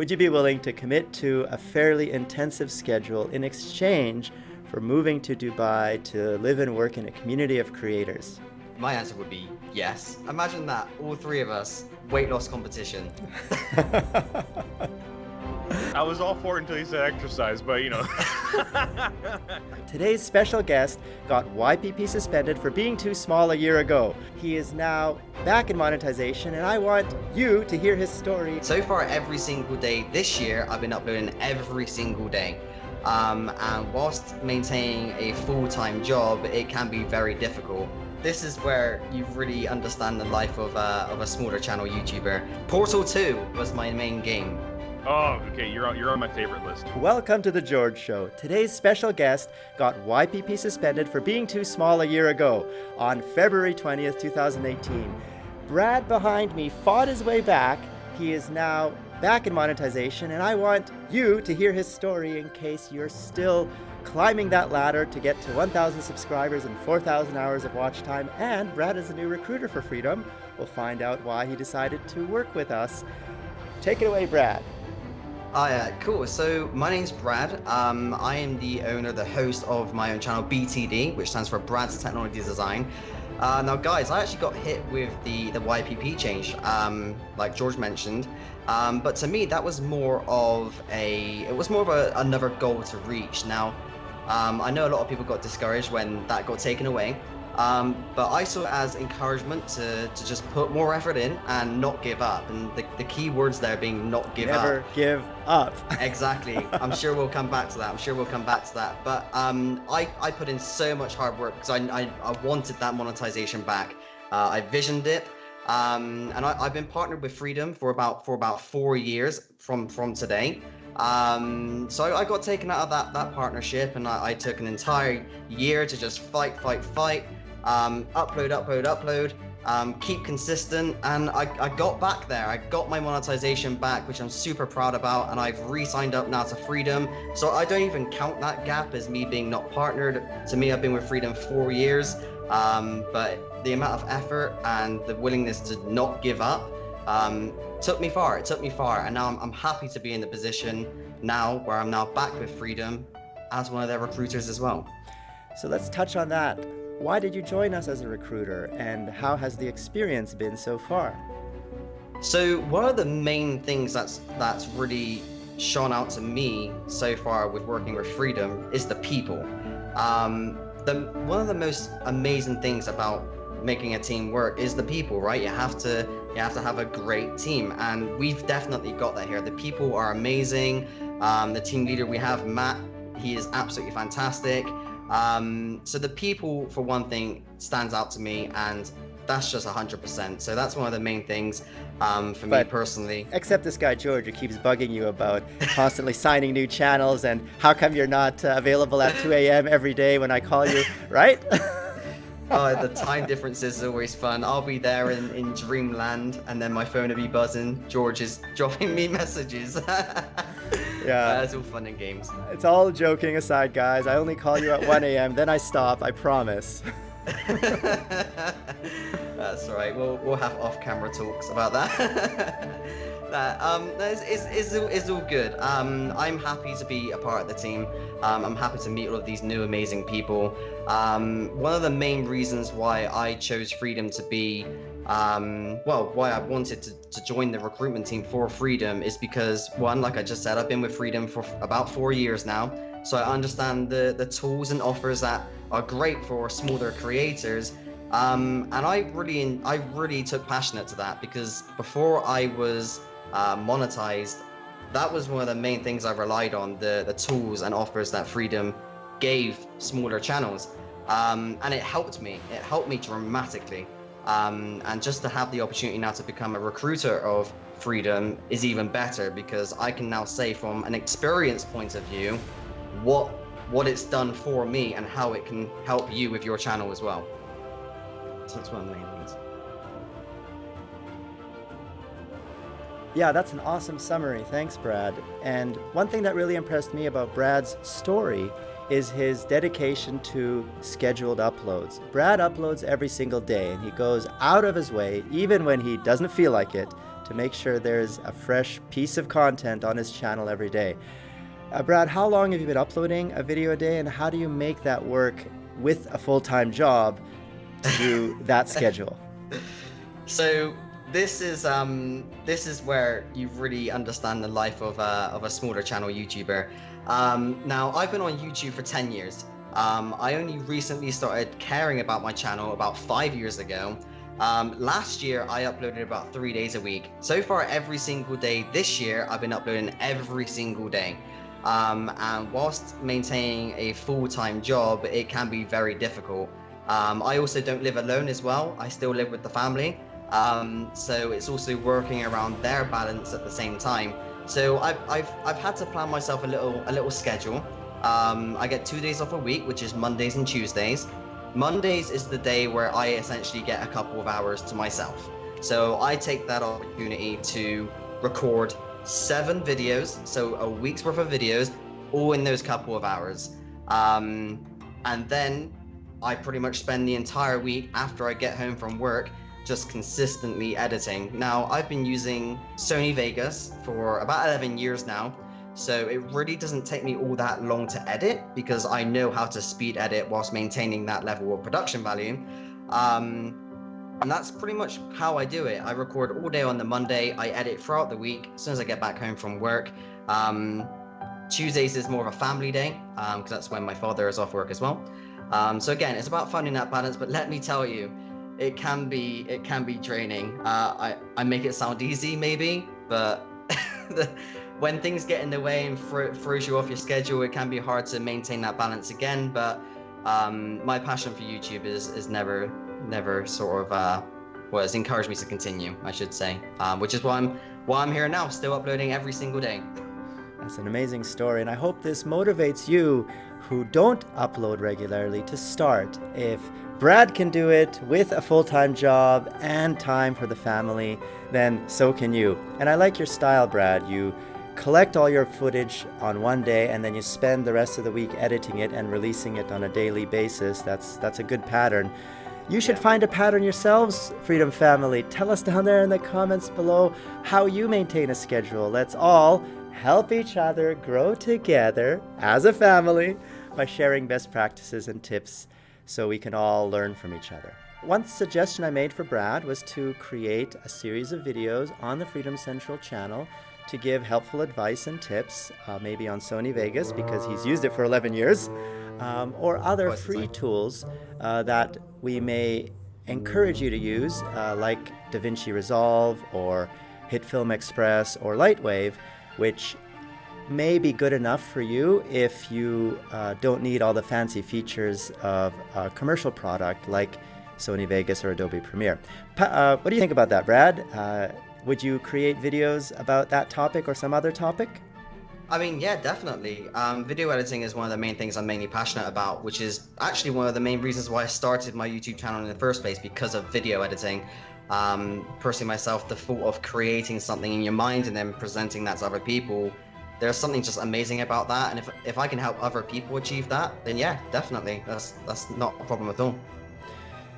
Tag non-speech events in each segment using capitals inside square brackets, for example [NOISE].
Would you be willing to commit to a fairly intensive schedule in exchange for moving to Dubai to live and work in a community of creators? My answer would be yes. Imagine that, all three of us, weight loss competition. [LAUGHS] [LAUGHS] I was all for it until he said exercise, but you know. [LAUGHS] Today's special guest got YPP suspended for being too small a year ago. He is now back in monetization, and I want you to hear his story. So far, every single day this year, I've been uploading every single day. Um, and whilst maintaining a full-time job, it can be very difficult. This is where you really understand the life of, uh, of a smaller channel YouTuber. Portal 2 was my main game. Oh, okay, you're on, you're on my favorite list. Welcome to The George Show. Today's special guest got YPP suspended for being too small a year ago on February 20th, 2018. Brad behind me fought his way back. He is now back in monetization, and I want you to hear his story in case you're still climbing that ladder to get to 1,000 subscribers and 4,000 hours of watch time. And Brad is a new recruiter for Freedom. We'll find out why he decided to work with us. Take it away, Brad. Oh yeah, cool. So my name's Brad. Um, I am the owner, the host of my own channel, BTD, which stands for Brad's Technology Design. Uh, now, guys, I actually got hit with the the YPP change, um, like George mentioned. Um, but to me, that was more of a it was more of a, another goal to reach. Now, um, I know a lot of people got discouraged when that got taken away. Um, but I saw it as encouragement to, to just put more effort in and not give up. And the, the key words there being not give Never up. Never give up. [LAUGHS] exactly. I'm sure we'll come back to that. I'm sure we'll come back to that. But um, I, I put in so much hard work because I, I, I wanted that monetization back. Uh, I visioned it. Um, and I, have been partnered with Freedom for about for about four years from from today. Um, so I got taken out of that that partnership, and I, I took an entire year to just fight, fight, fight um, upload, upload, upload, um, keep consistent. And I, I got back there. I got my monetization back, which I'm super proud about. And I've re-signed up now to Freedom. So I don't even count that gap as me being not partnered. To me, I've been with Freedom four years. Um, but the amount of effort and the willingness to not give up um, took me far. It took me far. And now I'm, I'm happy to be in the position now where I'm now back with Freedom as one of their recruiters as well. So let's touch on that. Why did you join us as a recruiter and how has the experience been so far? So one of the main things that's that's really shone out to me so far with working with Freedom is the people. Um, the one of the most amazing things about making a team work is the people, right? You have to you have to have a great team, and we've definitely got that here. The people are amazing. Um, the team leader we have, Matt, he is absolutely fantastic. Um, so the people, for one thing, stands out to me, and that's just 100%. So that's one of the main things um, for but me personally. Except this guy George, who keeps bugging you about constantly signing new channels and how come you're not uh, available at 2 a.m. every day when I call you, right? [LAUGHS] oh, the time difference is always fun. I'll be there in, in dreamland, and then my phone will be buzzing. George is [LAUGHS] dropping me messages. [LAUGHS] yeah. it's all fun and games. It's all joking aside, guys. I only call you at 1 a.m., then I stop, I promise. [LAUGHS] That's right. We'll, we'll have off-camera talks about that. That um, it's, it's, it's, all, it's all good. Um, I'm happy to be a part of the team. Um, I'm happy to meet all of these new amazing people. Um, one of the main reasons why I chose Freedom to be um, well, why I wanted to, to join the recruitment team for Freedom is because one, like I just said, I've been with Freedom for about four years now. So I understand the, the tools and offers that are great for smaller creators. Um, and I really, I really took passionate to that because before I was uh, monetized, that was one of the main things I relied on, the, the tools and offers that Freedom gave smaller channels. Um, and it helped me, it helped me dramatically. Um, and just to have the opportunity now to become a recruiter of freedom is even better because I can now say from an experience point of view what what it's done for me and how it can help you with your channel as well. So that's one of the Yeah, that's an awesome summary. Thanks, Brad. And one thing that really impressed me about Brad's story is his dedication to scheduled uploads. Brad uploads every single day and he goes out of his way, even when he doesn't feel like it, to make sure there's a fresh piece of content on his channel every day. Uh, Brad, how long have you been uploading a video a day and how do you make that work with a full-time job to do [LAUGHS] that schedule? So this is um this is where you really understand the life of a, of a smaller channel YouTuber. Um, now I've been on YouTube for 10 years. Um, I only recently started caring about my channel about five years ago. Um, last year I uploaded about three days a week. So far every single day this year I've been uploading every single day. Um, and whilst maintaining a full-time job, it can be very difficult. Um, I also don't live alone as well. I still live with the family. Um, so it's also working around their balance at the same time. So I've, I've, I've had to plan myself a little a little schedule. Um, I get two days off a week, which is Mondays and Tuesdays. Mondays is the day where I essentially get a couple of hours to myself. So I take that opportunity to record seven videos, so a week's worth of videos, all in those couple of hours. Um, and then I pretty much spend the entire week after I get home from work just consistently editing. Now, I've been using Sony Vegas for about 11 years now, so it really doesn't take me all that long to edit because I know how to speed edit whilst maintaining that level of production value. Um, and that's pretty much how I do it. I record all day on the Monday, I edit throughout the week as soon as I get back home from work. Um, Tuesdays is more of a family day because um, that's when my father is off work as well. Um, so again, it's about finding that balance. But let me tell you, it can be it can be draining. Uh, I I make it sound easy maybe, but the, [LAUGHS] when things get in the way and thro throws you off your schedule, it can be hard to maintain that balance again. But um, my passion for YouTube is is never never sort of uh, well, it's encouraged me to continue, I should say, um, which is why I'm why I'm here now, still uploading every single day. That's an amazing story, and I hope this motivates you who don't upload regularly to start. If Brad can do it with a full-time job and time for the family, then so can you. And I like your style, Brad. You collect all your footage on one day and then you spend the rest of the week editing it and releasing it on a daily basis. That's that's a good pattern. You should find a pattern yourselves, Freedom Family. Tell us down there in the comments below how you maintain a schedule. Let's all help each other grow together as a family by sharing best practices and tips so we can all learn from each other. One suggestion I made for Brad was to create a series of videos on the Freedom Central channel to give helpful advice and tips, uh, maybe on Sony Vegas because he's used it for 11 years, um, or other free tools uh, that we may encourage you to use, uh, like DaVinci Resolve or HitFilm Express or Lightwave, which may be good enough for you if you uh, don't need all the fancy features of a commercial product like Sony Vegas or Adobe Premiere. Pa uh, what do you think about that, Brad? Uh, would you create videos about that topic or some other topic? I mean, yeah, definitely. Um, video editing is one of the main things I'm mainly passionate about, which is actually one of the main reasons why I started my YouTube channel in the first place because of video editing. Um, personally, myself, the thought of creating something in your mind and then presenting that to other people there's something just amazing about that. And if, if I can help other people achieve that, then yeah, definitely. That's, that's not a problem at all.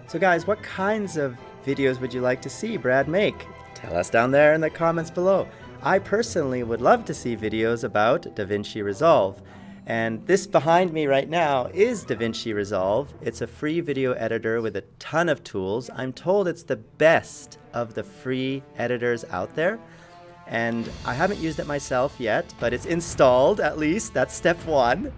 So guys, what kinds of videos would you like to see Brad make? Tell us down there in the comments below. I personally would love to see videos about DaVinci Resolve. And this behind me right now is DaVinci Resolve. It's a free video editor with a ton of tools. I'm told it's the best of the free editors out there and I haven't used it myself yet, but it's installed at least. That's step one.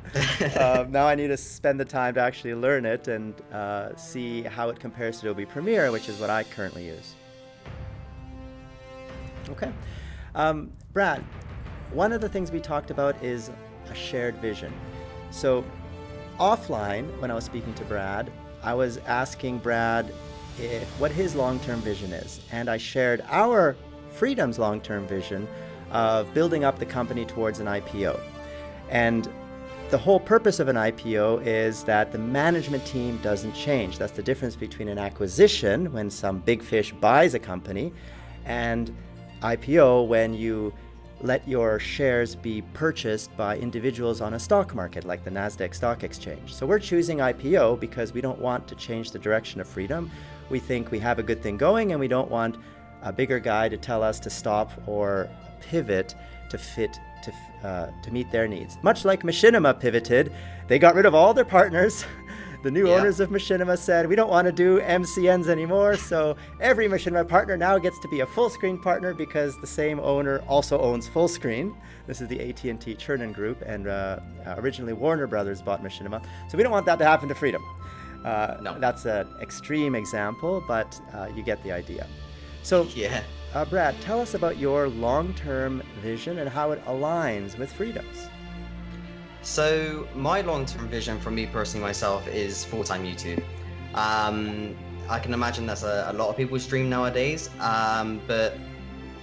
um, [LAUGHS] now I need to spend the time to actually learn it and uh, see how it compares to Adobe Premiere, which is what I currently use. Okay. Um, Brad, one of the things we talked about is a shared vision. So offline, when I was speaking to Brad, I was asking Brad if, what his long-term vision is. And I shared our Freedom's long-term vision of building up the company towards an IPO. And the whole purpose of an IPO is that the management team doesn't change. That's the difference between an acquisition, when some big fish buys a company, and IPO, when you let your shares be purchased by individuals on a stock market like the NASDAQ Stock Exchange. So we're choosing IPO because we don't want to change the direction of freedom. We think we have a good thing going and we don't want a bigger guy to tell us to stop or pivot to fit to, uh, to meet their needs. Much like Machinima pivoted, they got rid of all their partners. [LAUGHS] The new Yeah. owners of Machinima said, we don't want to do MCNs anymore, so every Machinima partner now gets to be a Fullscreen partner because the same owner also owns Fullscreen. This is the AT&T Chernin Group, and uh, uh, originally Warner Brothers bought Machinima, so we don't want that to happen to Freedom. Uh, No. That's an extreme example, but uh, you get the idea. So, Yeah. uh, Brad, tell us about your long-term vision and how it aligns with Freedom's. So my long-term vision for me personally myself is full-time YouTube. Um, I can imagine that's a, a lot of people stream nowadays, um, but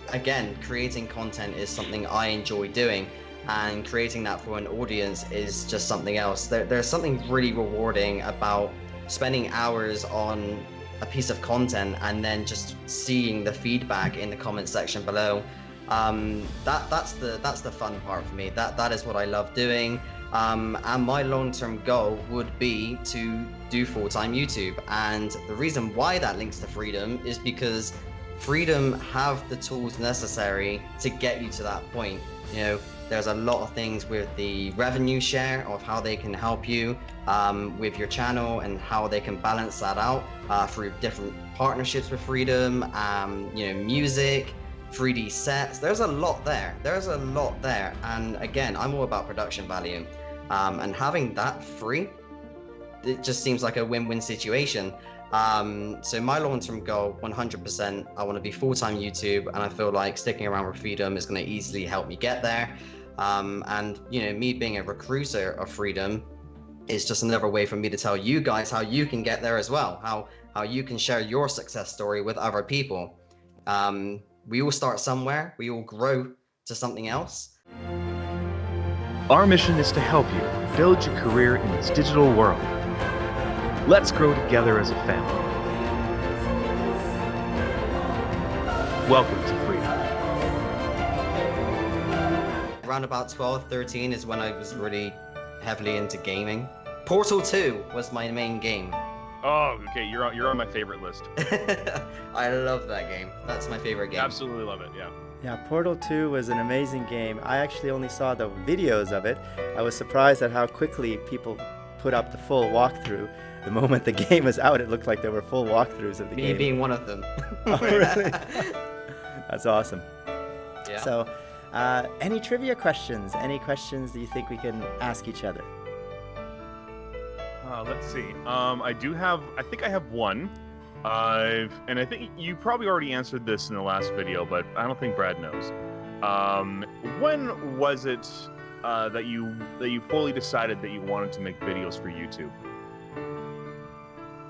again, creating content is something I enjoy doing, and creating that for an audience is just something else. There, there's something really rewarding about spending hours on a piece of content and then just seeing the feedback in the comment section below um, that that's the that's the fun part for me. That that is what I love doing. Um, and my long-term goal would be to do full-time YouTube. And the reason why that links to Freedom is because Freedom have the tools necessary to get you to that point. You know, there's a lot of things with the revenue share of how they can help you um, with your channel and how they can balance that out uh, through different partnerships with Freedom. Um, you know, music. 3D sets. There's a lot there. There's a lot there. And again, I'm all about production value. Um, and having that free, it just seems like a win-win situation. Um, so my long-term goal, 100%, I want to be full-time YouTube, and I feel like sticking around with Freedom is going to easily help me get there. Um, and you know, me being a recruiter of Freedom is just another way for me to tell you guys how you can get there as well. How how you can share your success story with other people. Um, we all start somewhere. We all grow to something else. Our mission is to help you build your career in this digital world. Let's grow together as a family. Welcome to Around about 12, 13 is when I was really heavily into gaming. Portal 2 was my main game. Oh, okay. You're on, you're on my favorite list. [LAUGHS] I love that game. That's my favorite game. Absolutely love it. Yeah. Yeah, Portal 2 was an amazing game. I actually only saw the videos of it. I was surprised at how quickly people put up the full walkthrough. The moment the [LAUGHS] game was out, it looked like there were full walkthroughs of the Me game. Me being one of them. [LAUGHS] Oh, really? That's awesome. yeah. So, uh, any trivia questions? Any questions that you think we can ask each other? Uh, let's see. Um, I do have. I think I have one. Uh, and I think you probably already answered this in the last video, but I don't think Brad knows. Um, when was it uh, that you that you fully decided that you wanted to make videos for YouTube?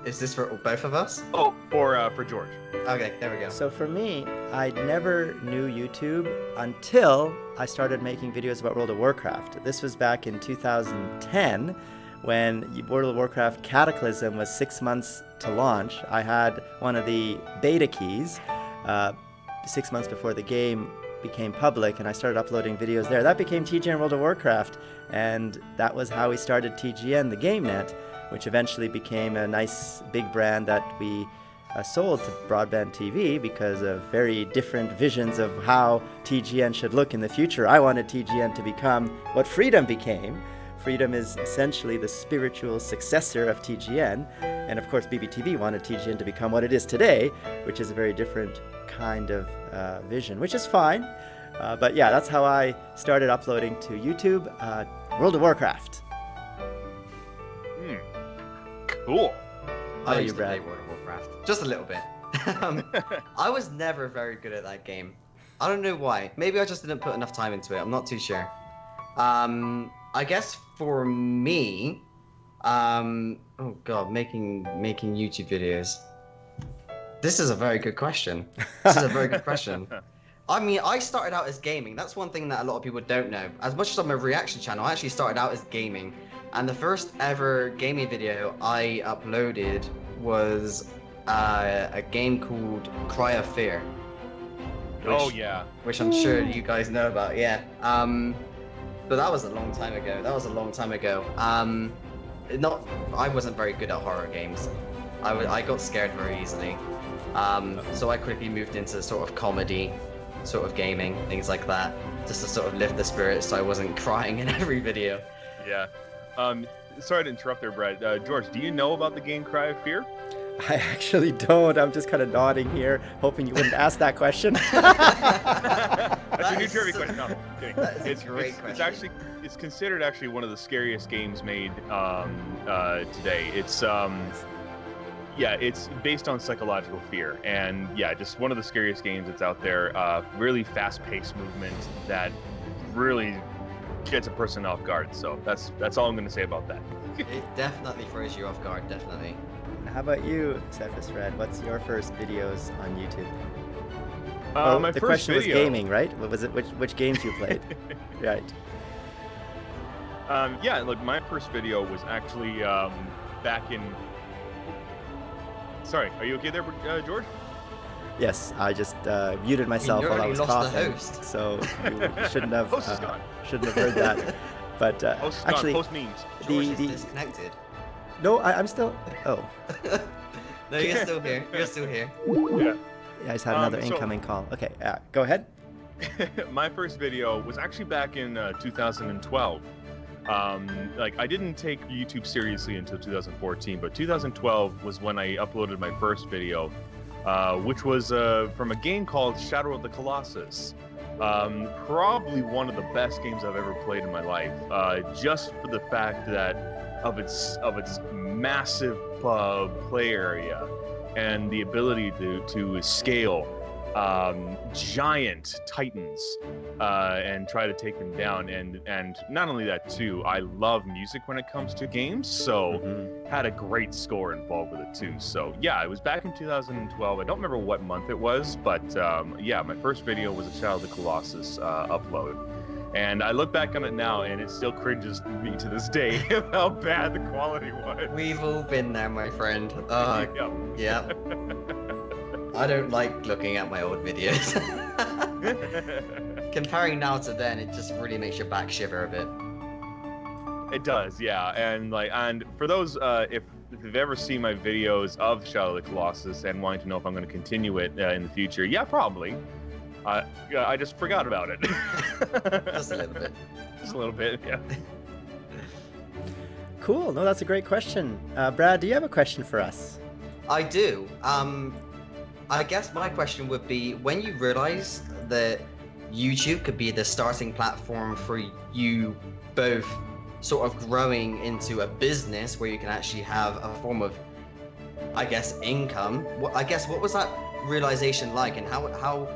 Is this for both of us? Oh, for uh, for George. Okay, there we go. So for me, I never knew YouTube until I started making videos about World of Warcraft. This was back in 2010 when World of Warcraft Cataclysm was six months to launch. I had one of the beta keys uh, six months before the game became public and I started uploading videos there. That became TGN World of Warcraft and that was how we started TGN, the game net, which eventually became a nice big brand that we uh, sold to broadband TV because of very different visions of how TGN should look in the future. I wanted TGN to become what Freedom became. Freedom is essentially the spiritual successor of TGN, and of course BBTV wanted TGN to become what it is today, which is a very different kind of uh, vision, which is fine. Uh, but yeah, that's how I started uploading to YouTube, uh, World of Warcraft. Cool. I used you, to play World of Warcraft. Just a little bit. [LAUGHS] um, I was never very good at that game. I don't know why. Maybe I just didn't put enough time into it. I'm not too sure. Um, I guess for me, um, oh god, making making YouTube videos. This is a very good question. This is a very good question. [LAUGHS] I mean, I started out as gaming. That's one thing that a lot of people don't know. As much as I'm a reaction channel, I actually started out as gaming. And the first ever gaming video I uploaded was uh, a game called Cry of Fear. oh which- yeah. which I'm sure you guys know about. Yeah. Um, but that was a long time ago. That was a long time ago. Um, not. I wasn't very good at horror games. I wa- I got scared very easily. Um, so I quickly moved into sort of comedy, sort of gaming, things like that, just to sort of lift the spirits so I wasn't [LAUGHS] crying in every video. Yeah. Um, sorry to interrupt there, Brad. Uh, George, do you know about the game Cry of Fear? [LAUGHS] I actually don't. I'm just kind of nodding here, hoping you wouldn't ask that question. [LAUGHS] That's a new trivia so- question. No, I'm kidding. That is a it's, great it's, it's actually it's considered actually one of the scariest games made um, uh, today. It's um, yeah, it's based on psychological fear, and yeah, just one of the scariest games that's out there. Uh, really fast-paced movement that really gets a person off guard. So that's that's all I'm going to say about that. [LAUGHS] It definitely throws you off guard, definitely. How about you, Cephas Red? What's your first videos on YouTube? Uh, oh, my the first question video, was gaming, right? What was it? Which which games you played? [LAUGHS] right. Um, yeah, look, my first video was actually um, back in. Sorry, are you okay there, uh, George? Yes, I just uh, muted myself while I was lost the coughing, host. so you shouldn't have [LAUGHS] Host uh, shouldn't have heard that. [LAUGHS] But uh, Host actually. Post memes. George the is the disconnected. no, I, I'm still. Oh, [LAUGHS] no, you're still here. You're still here. Yeah. yeah, I just had Um, another so- incoming call. Okay, uh, go ahead. my first video was actually back in uh, 2012. Um, like I didn't take YouTube seriously until 2014, but 2012 was when I uploaded my first video, uh, which was uh, from a game called Shadow of the Colossus. Um, probably one of the best games I've ever played in my life, uh, just for the fact that of its of its massive uh, play area and the ability to to scale um, giant titans uh, and try to take them down. And and not only that too, I love music when it comes to games, so Mhm. had a great score involved with it too. So yeah, it was back in 2012. I don't remember what month it was, but um, yeah, my first video was a Shadow of the Colossus uh, upload. And I look back on it now, and it still cringes me to this day [LAUGHS] of how bad the quality was. We've all been there, my friend. [LAUGHS] Uh, Yeah. yeah. [LAUGHS] I don't like looking at my old videos. [LAUGHS] Comparing now to then, it just really makes your back shiver a bit. It does, yeah. And like, and for those, uh, if, if you've ever seen my videos of Shadow of the Colossus and wanting to know if I'm going to continue it uh, in the future, yeah, probably. Uh, I just forgot about it. [LAUGHS] Just a little bit. [LAUGHS] Just a little bit, yeah. Cool. No, that's a great question. Uh, Brad, do you have a question for us? I do. Um, I guess my question would be when you realized that YouTube could be the starting platform for you both sort of growing into a business where you can actually have a form of, I guess, income. I guess what was that realization like, and how how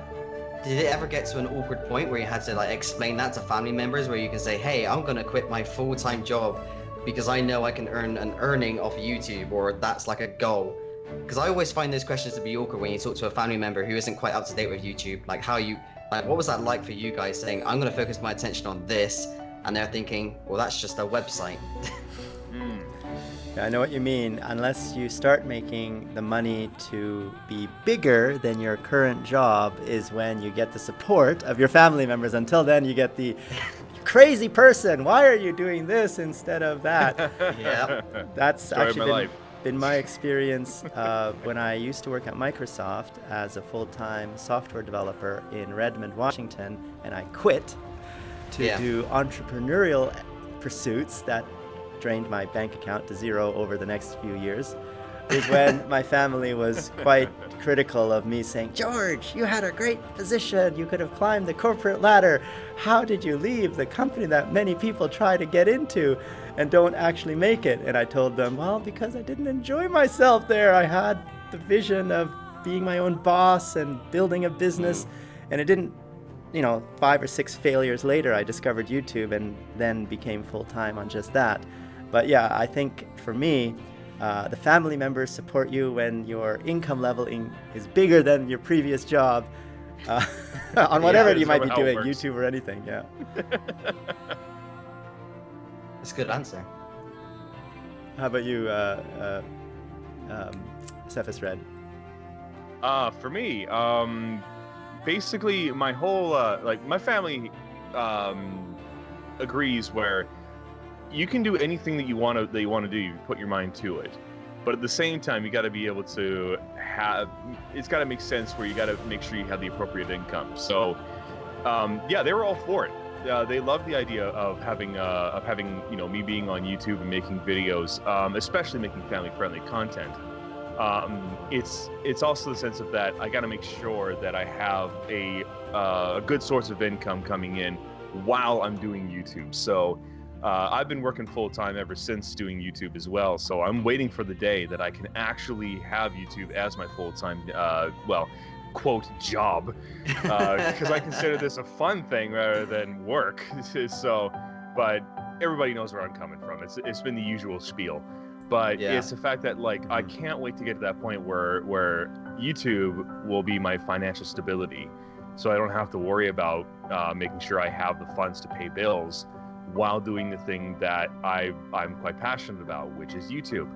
did it ever get to an awkward point where you had to like explain that to family members, where you can say, "Hey, I'm gonna quit my full time job because I know I can earn an earning off YouTube, or that's like a goal." Because I always find those questions to be awkward when you talk to a family member who isn't quite up to date with YouTube. Like how you, like what was that like for you guys saying, I'm gonna focus my attention on this, and they're thinking, well, that's just a website. Mm. [LAUGHS] Yeah, I know what you mean. Unless you start making the money to be bigger than your current job, is when you get the support of your family members. Until then, you get the [LAUGHS] crazy person. Why are you doing this instead of that? [LAUGHS] Yeah. That's Story of actually my been, life. Been my experience uh, when I used to work at Microsoft as a full-time software developer in Redmond, Washington, and I quit to Yeah. do entrepreneurial pursuits that drained my bank account to zero over the next few years. Is when [LAUGHS] my family was quite critical of me saying, George, you had a great position. You could have climbed the corporate ladder. How did you leave the company that many people try to get into and don't actually make it? And I told them, well, because I didn't enjoy myself there. I had the vision of being my own boss and building a business, and it didn't you know, five or six failures later, I discovered YouTube and then became full time on just that. But yeah, I think for me, uh, the family members support you when your income level in, is bigger than your previous job uh, [LAUGHS] on whatever that's you might be doing, works. YouTube or anything. Yeah. [LAUGHS] That's a good answer. How about you, uh, uh, um, Cephas Red? Uh, for me, um, basically my whole uh, like my family um, agrees where you can do anything that you want to that you want to do. You put your mind to it, but at the same time, you got to be able to have. It's got to make sense where you got to make sure you have the appropriate income. So, um, yeah, they were all for it. Uh, they love the idea of having uh, of having you know me being on YouTube and making videos, um, especially making family-friendly content. Um, it's it's also the sense of that I got to make sure that I have a uh, a good source of income coming in while I'm doing YouTube. So uh, I've been working full time ever since doing YouTube as well. So I'm waiting for the day that I can actually have YouTube as my full time, uh, well, quote job, because I consider this a fun thing rather than work. [LAUGHS] so, but everybody knows where I'm coming from. It's it's been the usual spiel, but Yeah. it's the fact that like I can't wait to get to that point where where YouTube will be my financial stability, so I don't have to worry about uh, making sure I have the funds to pay bills while doing the thing that I I'm quite passionate about, which is YouTube.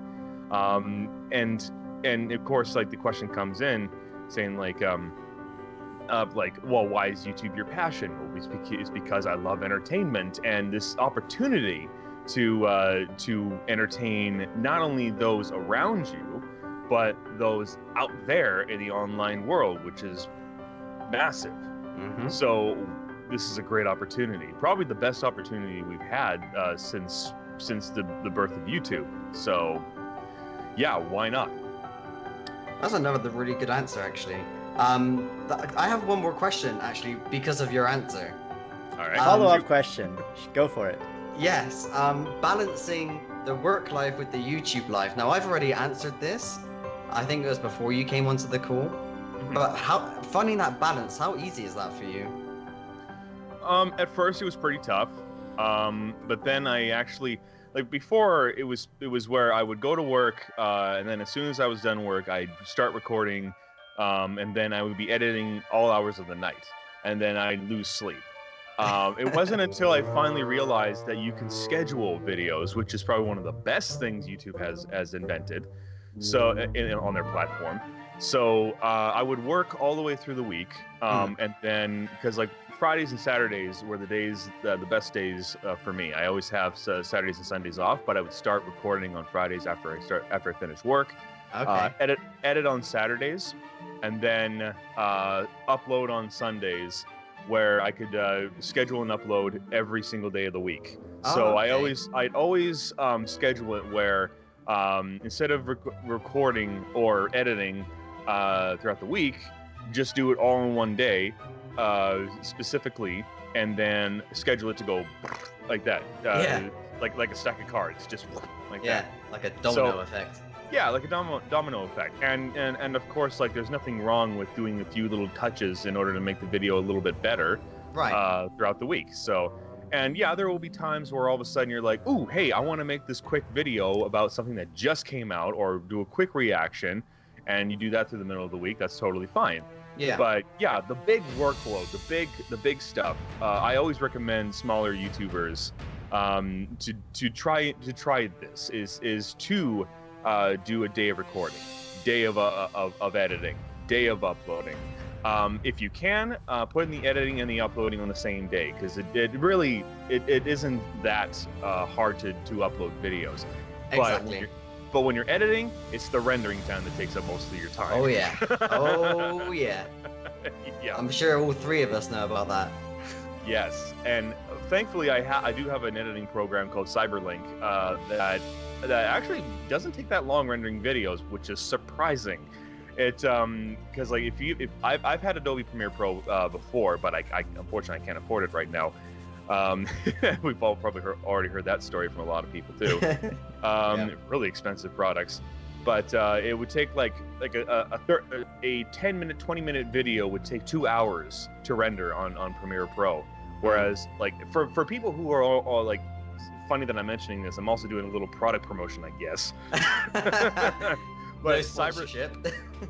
Um, and and of course, like the question comes in, saying like um, uh, like, well, why is YouTube your passion? Well, it's bec- it's because I love entertainment and this opportunity to uh, to entertain not only those around you, but those out there in the online world, which is massive. hmm So this is a great opportunity, probably the best opportunity we've had uh, since since the, the birth of YouTube. So yeah, why not? That's another really good answer, actually. Um, th- I have one more question, actually, because of your answer. All right. Um, Follow up question. Go for it. Yes, um, balancing the work life with the YouTube life. Now, I've already answered this. I think it was before you came onto the call. Mm-hmm. But how finding that balance? How easy is that for you? Um, at first it was pretty tough, um, but then I actually like before it was it was where I would go to work, uh, and then as soon as I was done work, I'd start recording, um, and then I would be editing all hours of the night, and then I'd lose sleep. Um, it wasn't until I finally realized that you can schedule videos, which is probably one of the best things YouTube has has invented. So in, in- on their platform. So uh, I would work all the way through the week, um, and then because like Fridays and Saturdays were the days, uh, the best days uh, for me. I always have uh, Saturdays and Sundays off, but I would start recording on Fridays after I start after I finish work. Okay. Uh, edit edit on Saturdays, and then uh, upload on Sundays, where I could uh, schedule and upload every single day of the week. Oh, So Oh, I always I'd always um, schedule it where um, instead of rec- recording or editing uh, throughout the week, just do it all in one day, uh, specifically, and then schedule it to go like that. Uh, Yeah. Like like a stack of cards, just like yeah, that. like a domino So- effect. Yeah, like a domino, domino effect. And, and and of course, like there's nothing wrong with doing a few little touches in order to make the video a little bit better Right. uh, throughout the week. So, and yeah, there will be times where all of a sudden you're like, "Ooh, hey, I want to make this quick video about something that just came out, or do a quick reaction," and you do that through the middle of the week. That's totally fine. Yeah. But yeah, the big workload, the big the big stuff. Uh, I always recommend smaller YouTubers um, to to try to try this is is to uh, do a day of recording, day of uh, of, of editing, day of uploading. Um, if you can, uh, put in the editing and the uploading on the same day because it, it really it, it isn't that uh, hard to, to upload videos. Exactly. you're, but when you're editing, it's the rendering time that takes up most of your time. Oh yeah. [LAUGHS] Oh yeah. yeah. I'm sure all three of us know about that. Yes, and thankfully I ha- I do have an editing program called Cyberlink uh, that that actually doesn't take that long rendering videos, which is surprising. It um because like if you if I've, I've had Adobe Premiere Pro uh, before, but I, I unfortunately I can't afford it right now. Um, [LAUGHS] we've all probably heard, already heard that story from a lot of people too. [LAUGHS] um, Yeah. really expensive products. But uh, it would take like like a a, a, thir- a 10 minute 20 minute video would take two hours to render on on Premiere Pro. Whereas like for for people who are all, all like funny that I'm mentioning this, I'm also doing a little product promotion, I guess. no [LAUGHS] but cyber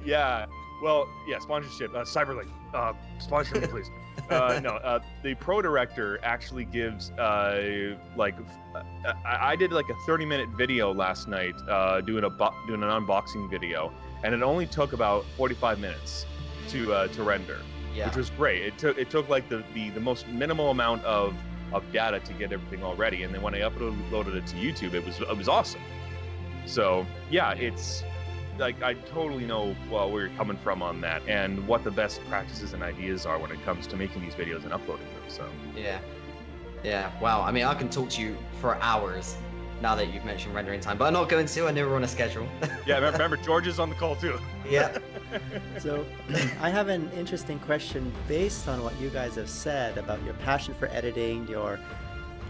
yeah. Well, yeah, sponsorship. Uh, Cyberlink, uh, sponsor me, please. Uh, no, uh, the PowerDirector actually gives uh, like uh, I, I did like a 30 minute video last night uh, doing a bo- doing an unboxing video, and it only took about 45 minutes to uh, to render, yeah. which was great. It took it took like the, the the most minimal amount of of data to get everything all ready, and then when I uploaded it to YouTube, it was it was awesome. So yeah, it's like I totally know well, where you're coming from on that, and what the best practices and ideas are when it comes to making these videos and uploading them. So yeah, yeah. Wow. I mean, I can talk to you for hours now that you've mentioned rendering time, but I'm not going to. I know we're on a schedule. [LAUGHS] yeah, remember George is on the call too. yeah. [LAUGHS] So [CLEARS THROAT] I have an interesting question based on what you guys have said about your passion for editing, your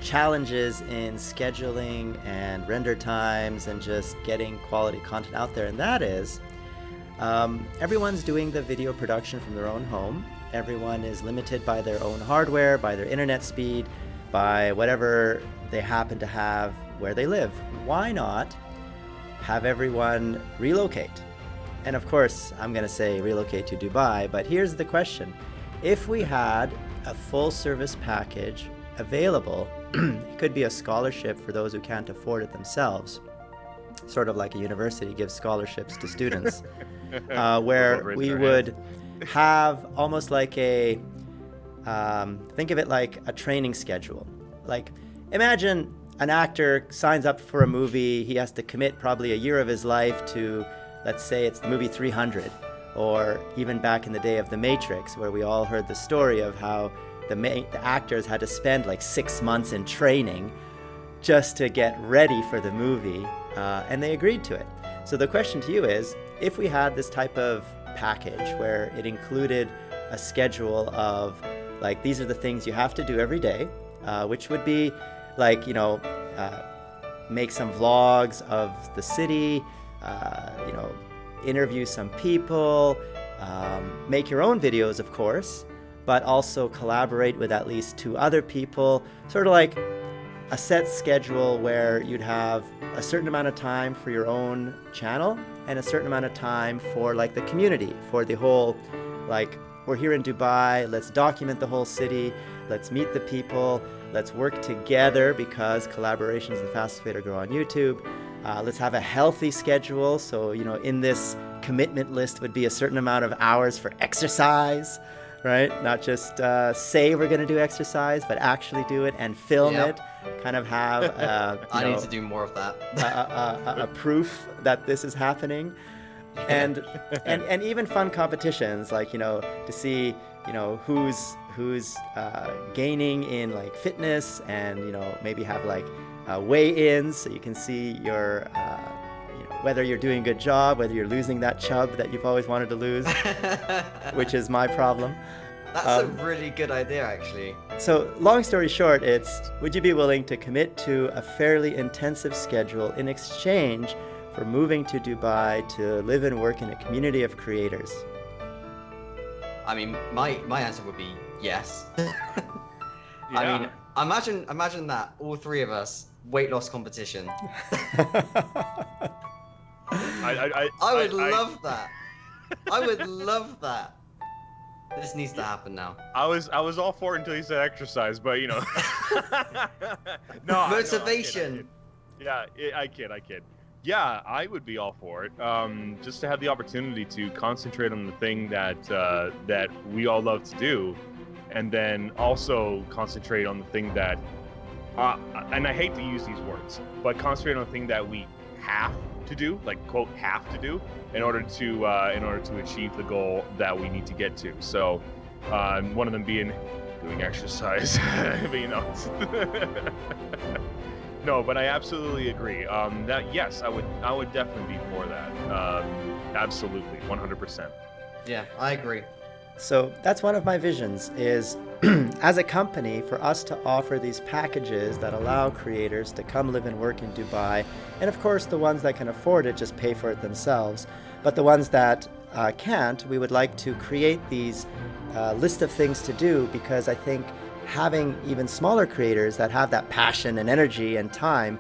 challenges in scheduling and render times and just getting quality content out there. And that is um, everyone's doing the video production from their own home. Everyone is limited by their own hardware, by their internet speed, by whatever they happen to have where they live. Why not have everyone relocate? And of course, I'm going to say relocate to Dubai, but here's the question. If we had a full service package available it [CLEARS THROAT] could be a scholarship for those who can't afford it themselves, sort of like a university gives scholarships to students, [LAUGHS] uh, where we would [LAUGHS] have almost like a, um, think of it like a training schedule. Like, imagine an actor signs up for a movie, he has to commit probably a year of his life to, let's say it's the movie 300, or even back in the day of The Matrix, where we all heard the story of how the, the actors had to spend like six months in training just to get ready for the movie, uh, and they agreed to it. So the question to you is, if we had this type of package where it included a schedule of like these are the things you have to do every day, uh, which would be like you know uh, make some vlogs of the city, uh, you know interview some people, um, make your own videos, of course, but also collaborate with at least two other people, sort of like a set schedule where you'd have a certain amount of time for your own channel and a certain amount of time for like the community, for the whole, like, we're here in Dubai, let's document the whole city, let's meet the people, let's work together because collaboration is the fastest way to grow on YouTube. Uh, let's have a healthy schedule. So, you know, in this commitment list would be a certain amount of hours for exercise right? Not just uh, say we're going to do exercise, but actually do it and film yep. it. Kind of have. Uh, [LAUGHS] I know, need to do more of that. a, a, a, proof that this is happening, and [LAUGHS] and and even fun competitions like you know to see you know who's who's uh, gaining in like fitness and you know maybe have like uh, weigh-ins so you can see your uh, whether you're doing a good job, whether you're losing that chub that you've always wanted to lose, [LAUGHS] which is my problem. That's um, a really good idea, actually. So, long story short, it's would you be willing to commit to a fairly intensive schedule in exchange for moving to Dubai to live and work in a community of creators? I mean, my my answer would be yes. [LAUGHS] yeah. I mean, imagine imagine that all three of us weight loss competition. [LAUGHS] I, I, I would love that. I would [LAUGHS] love that. This needs to happen now. I was I was all for it until you said exercise, but you know. [LAUGHS] [LAUGHS] no. Motivation. I, I yeah, I kid, I kid. Yeah, I would be all for it. Um, just to have the opportunity to concentrate on the thing that uh, that we all love to do, and then also concentrate on the thing that, uh, and I hate to use these words, but concentrate on the thing that we have to do, like quote have to do, in order to uh, in order to achieve the goal that we need to get to. So, um, one of them being doing exercise, [LAUGHS] you [LAUGHS] know. no, but I absolutely agree. Um, that yes, I would I would definitely be for that. Um, absolutely, 100%. Yeah, I agree. So that's one of my visions is [CLEARS THROAT] as a company for us to offer these packages that allow creators to come live and work in Dubai. And of course, the ones that can afford it just pay for it themselves. But the ones that uh, can't, we would like to create these uh, list of things to do because I think having even smaller creators that have that passion and energy and time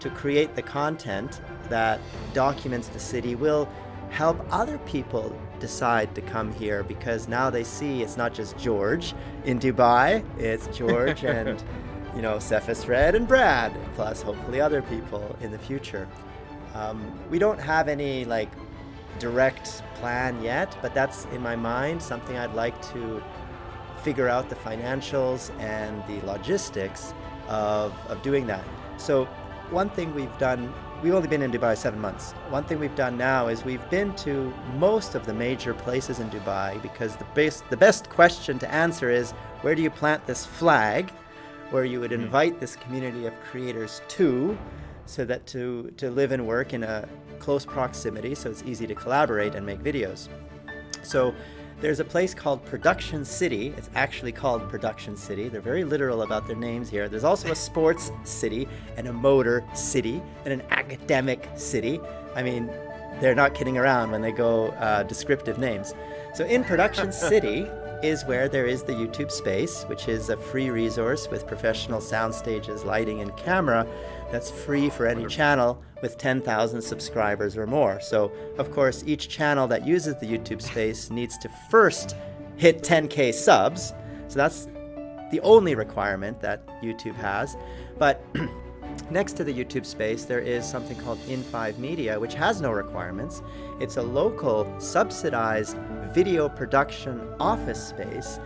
to create the content that documents the city will help other people decide to come here because now they see it's not just George in Dubai, it's [LAUGHS] George and you know Cephas Red and Brad, plus hopefully other people in the future. Um, we don't have any like direct plan yet, but that's in my mind something I'd like to figure out the financials and the logistics of, of doing that. So one thing we've done we've only been in Dubai seven months. One thing we've done now is we've been to most of the major places in Dubai because the best, the best question to answer is where do you plant this flag where you would hmm. invite this community of creators to so that to, to live and work in a close proximity so it's easy to collaborate and make videos. So there's a place called Production City. It's actually called Production City. They're very literal about their names here. There's also a sports city and a motor city and an academic city. I mean, they're not kidding around when they go uh, descriptive names. So in Production [LAUGHS] City is where there is the YouTube space, which is a free resource with professional sound stages, lighting, and camera that's free for any channel with 10,000 subscribers or more. So, of course, each channel that uses the YouTube space needs to first hit 10k subs. So that's the only requirement that YouTube has. But [CLEARS THROAT] next to the YouTube space, there is something called In5 Media, which has no requirements. It's a local subsidized video production office space.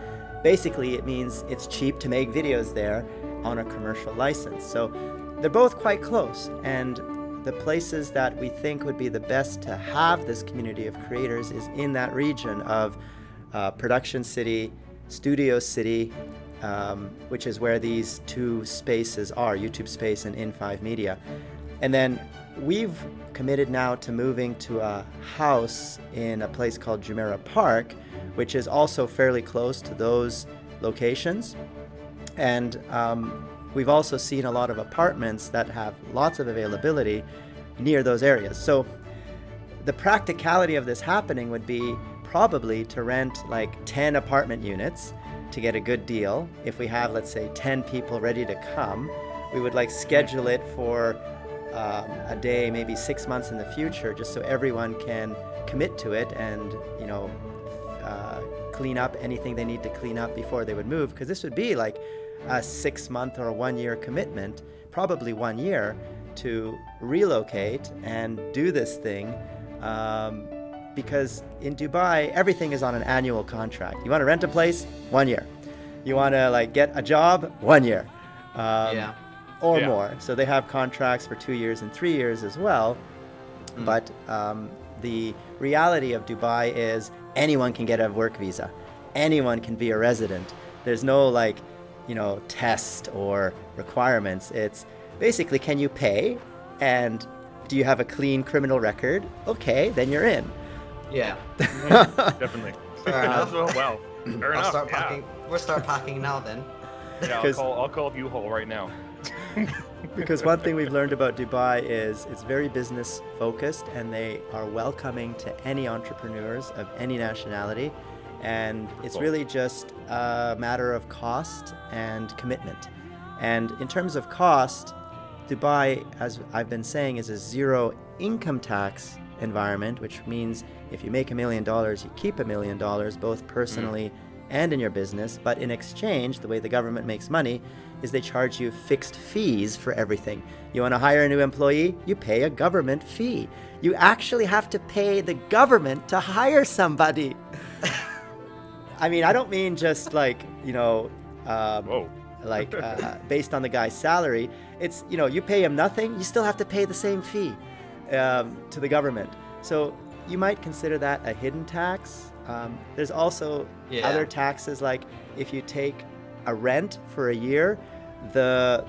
Basically, it means it's cheap to make videos there on a commercial license. So they're both quite close, and the places that we think would be the best to have this community of creators is in that region of uh, Production City, Studio City, um, which is where these two spaces are, YouTube Space and In5 Media. And then we've committed now to moving to a house in a place called Jumeirah Park, which is also fairly close to those locations. And um, we've also seen a lot of apartments that have lots of availability near those areas. So the practicality of this happening would be probably to rent like 10 apartment units to get a good deal. If we have, let's say, 10 people ready to come, we would like schedule it for um, a day, maybe six months in the future, just so everyone can commit to it and, you know, uh, clean up anything they need to clean up before they would move. Because this would be like a six month or a one year commitment, probably one year, to relocate and do this thing. Um, because in Dubai, everything is on an annual contract. You want to rent a place? One year. You want to like get a job? One year. Um, yeah. Or Yeah. more. So they have contracts for two years and three years as well. Mm. But um, the reality of Dubai is anyone can get a work visa. Anyone can be a resident. There's no like, you know, test or requirements. It's basically can you pay and do you have a clean criminal record? Okay, then you're in. Yeah. Mm-hmm. [LAUGHS] Definitely. Fair enough. Oh, well, fair I'll enough. start yeah. packing. We'll start packing now then. Yeah, I'll 'Cause- call, I'll call up U-Haul right now. [LAUGHS] because one thing we've learned about Dubai is it's very business focused and they are welcoming to any entrepreneurs of any nationality. And it's really just a matter of cost and commitment. And in terms of cost, Dubai, as I've been saying, is a zero income tax environment, which means if you make a million dollars, you keep a million dollars, both mm. personally and in your business. But in exchange, the way the government makes money is they charge you fixed fees for everything. You want to hire a new employee? You pay a government fee. You actually have to pay the government to hire somebody. [LAUGHS] I mean, I don't mean just like, you know, um, like [LAUGHS] uh, based on the guy's salary. It's you know you pay him nothing, you still have to pay the same fee um, to the government. So you might consider that a hidden tax. Um, there's also Yeah. other taxes like if you take a rent for a year, the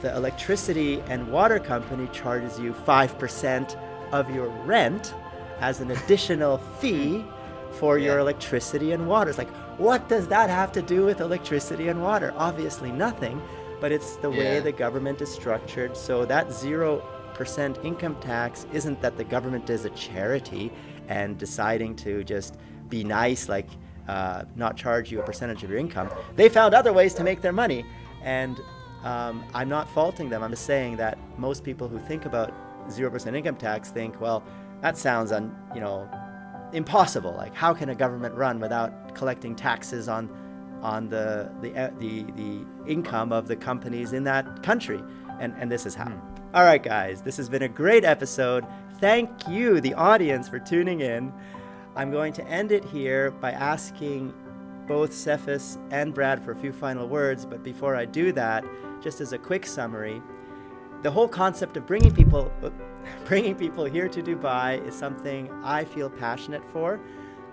the electricity and water company charges you five percent of your rent as an additional fee [LAUGHS] for your electricity and water. It's like, what does that have to do with electricity and water? Obviously nothing, but it's the way the government is structured. So that 0% income tax isn't that the government is a charity and deciding to just be nice, like uh, not charge you a percentage of your income. They found other ways to make their money. And um, I'm not faulting them. I'm just saying that most people who think about 0% income tax think, well, that sounds, un, you know, impossible. Like, how can a government run without collecting taxes on on the the uh, the, the income of the companies in that country? And and this is how. All right, guys, this has been a great episode. Thank you, the audience, for tuning in. I'm going to end it here by asking both Cephas and Brad for a few final words. But before I do that, just as a quick summary, the whole concept of bringing people, [LAUGHS] bringing people here to Dubai is something I feel passionate for.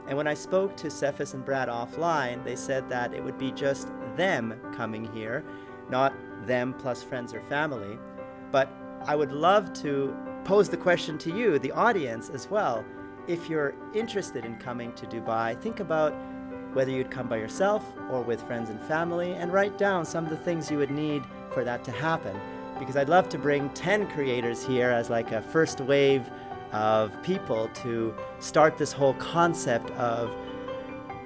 And when I spoke to Cephas and Brad offline, they said that it would be just them coming here, not them plus friends or family. But I would love to pose the question to you, the audience, as well. If you're interested in coming to Dubai, think about whether you'd come by yourself or with friends and family, and write down some of the things you would need for that to happen. Because I'd love to bring 10 creators here as like a first wave of people to start this whole concept of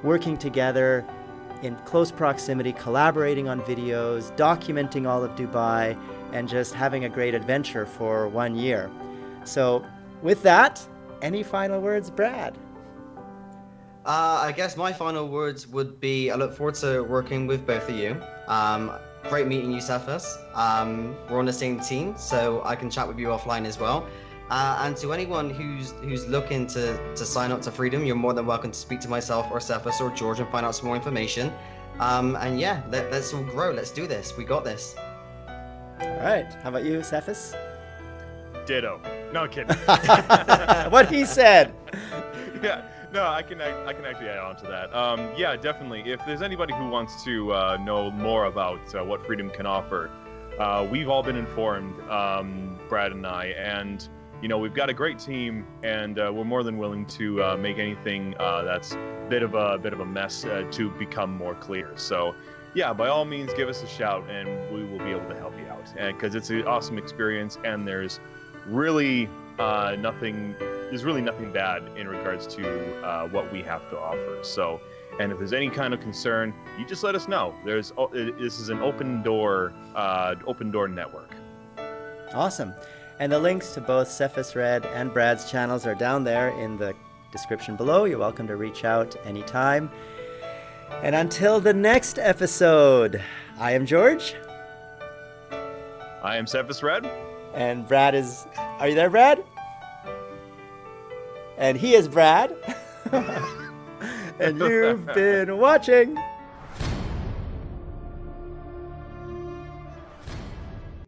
working together in close proximity, collaborating on videos, documenting all of Dubai, and just having a great adventure for one year. So with that, any final words, Brad? Uh, I guess my final words would be I look forward to working with both of you. Um, great meeting you, Cephas. Um, we're on the same team, so I can chat with you offline as well. Uh, and to anyone who's who's looking to, to sign up to Freedom, you're more than welcome to speak to myself or Cephas or George and find out some more information. Um, and yeah, let, let's all grow. Let's do this. We got this. All right. How about you, Cephas? Ditto. No kidding. [LAUGHS] what he said. [LAUGHS] yeah. No, I can I can actually add on to that. Um, yeah, definitely. If there's anybody who wants to uh, know more about uh, what freedom can offer, uh, we've all been informed, um, Brad and I, and you know we've got a great team, and uh, we're more than willing to uh, make anything uh, that's bit of a bit of a mess to become more clear. So, yeah, by all means, give us a shout, and we will be able to help you out. Because it's an awesome experience, and there's really nothing there's really nothing bad in regards to uh, what we have to offer. So, and if there's any kind of concern, you just let us know. There's this is an open door, uh, open door network. Awesome, and the links to both Cephas Red and Brad's channels are down there in the description below. You're welcome to reach out anytime. And until the next episode, I am George. I am Cephas Red. And Brad is. Are you there, Brad? And he is Brad. [LAUGHS] and you've been watching.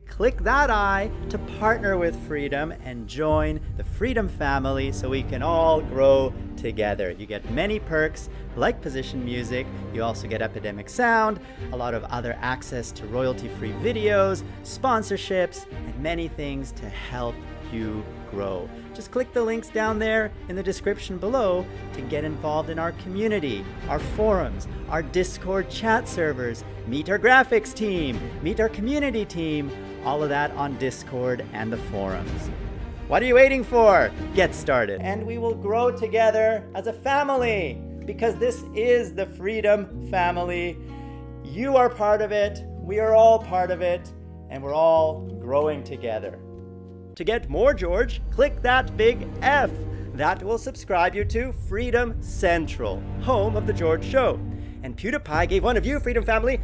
Click that I to partner with Freedom and join the Freedom family so we can all grow together. You get many perks like position music, you also get Epidemic Sound, a lot of other access to royalty-free videos, sponsorships, and many things to help you grow. Just click the links down there in the description below to get involved in our community, our forums, our Discord chat servers, meet our graphics team, meet our community team, all of that on Discord and the forums. What are you waiting for? Get started. And we will grow together as a family because this is the Freedom Family. You are part of it, we are all part of it, and we're all growing together. To get more George, click that big F. That will subscribe you to Freedom Central, home of The George Show. And PewDiePie gave one of you, Freedom Family,